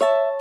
you